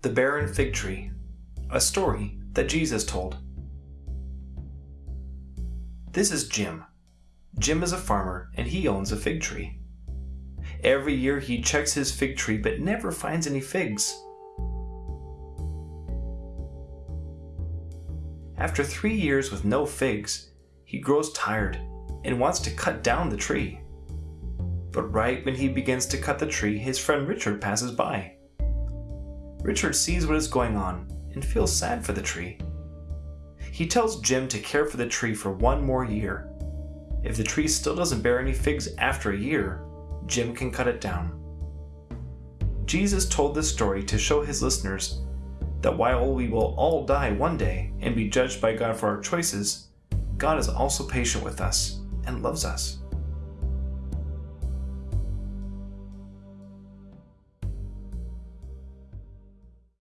The Barren Fig Tree, a story that Jesus told. This is Jim. Jim is a farmer and he owns a fig tree. Every year he checks his fig tree but never finds any figs. After three years with no figs, he grows tired and wants to cut down the tree. But right when he begins to cut the tree, his friend Richard passes by. Richard sees what is going on and feels sad for the tree. He tells Jim to care for the tree for one more year. If the tree still doesn't bear any figs after a year, Jim can cut it down. Jesus told this story to show his listeners that while we will all die one day and be judged by God for our choices, God is also patient with us and loves us.